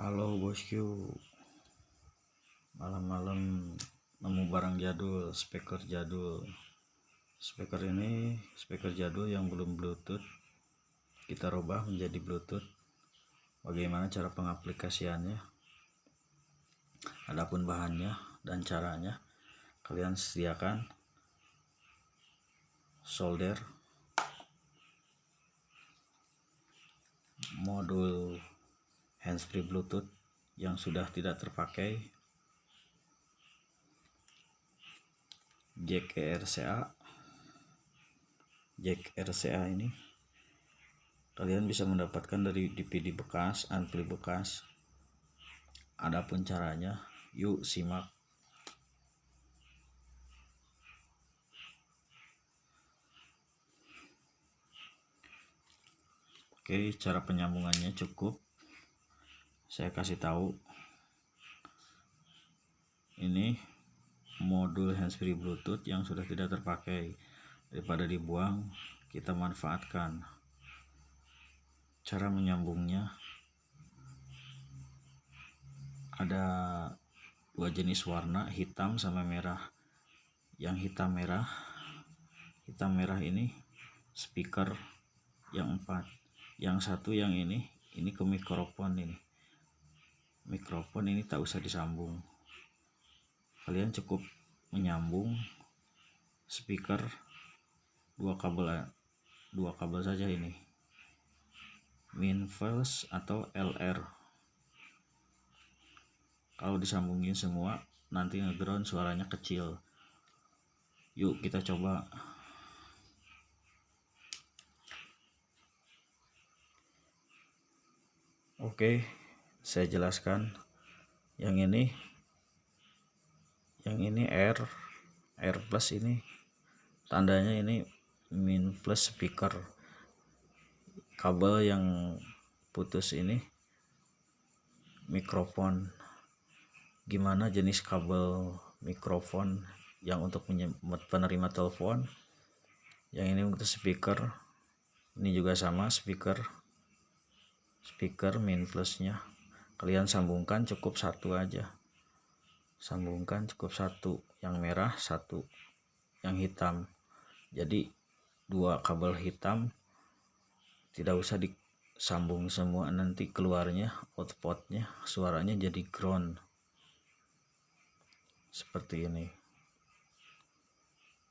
Halo bosku Malam-malam nemu barang jadul speaker jadul. Speaker ini speaker jadul yang belum bluetooth. Kita rubah menjadi bluetooth. Bagaimana cara pengaplikasiannya? Adapun bahannya dan caranya kalian sediakan solder modul handsfree bluetooth yang sudah tidak terpakai. Jack RCA jack RCA ini kalian bisa mendapatkan dari DVD bekas ampli bekas. Adapun caranya yuk simak. Oke, cara penyambungannya cukup saya kasih tahu. Ini modul handsfree bluetooth yang sudah tidak terpakai. Daripada dibuang kita manfaatkan. Cara menyambungnya ada dua jenis warna hitam sama merah. Yang hitam merah hitam merah ini speaker yang empat. Yang satu yang ini ini ke mikrofon ini mikrofon ini tak usah disambung. Kalian cukup menyambung speaker dua kabel dua kabel saja ini. Min first atau LR kalau disambungin semua nanti ngeground suaranya kecil. Yuk kita coba. Oke. okay saya jelaskan. Yang ini yang ini R R plus ini. Tandanya ini min plus speaker kabel yang putus ini. Mikrofon. Gimana jenis kabel mikrofon yang untuk penerima telepon? Yang ini untuk speaker. Ini juga sama speaker. Speaker min plusnya kalian sambungkan cukup satu aja. Sambungkan cukup satu. Yang merah satu. Yang hitam. Jadi dua kabel hitam. Tidak usah disambung semua. Nanti keluarnya outputnya suaranya jadi ground. Seperti ini.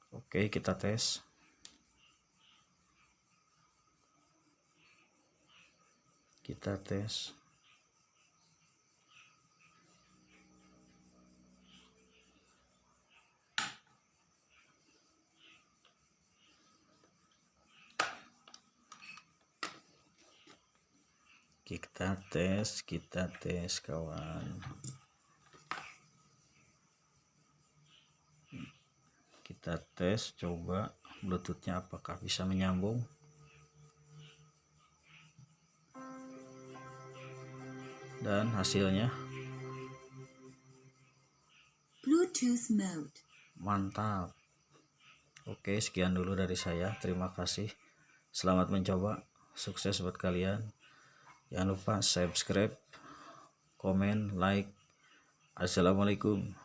Oke kita tes. Kita tes kita tes kita tes kawan. Kita tes coba bluetoothnya apakah bisa menyambung. Dan hasilnya? Bluetooth mode. Mantap. Oke sekian dulu dari saya. Terima kasih. Selamat mencoba. Sukses buat kalian jangan lupa subscribe komen like. Assalamualaikum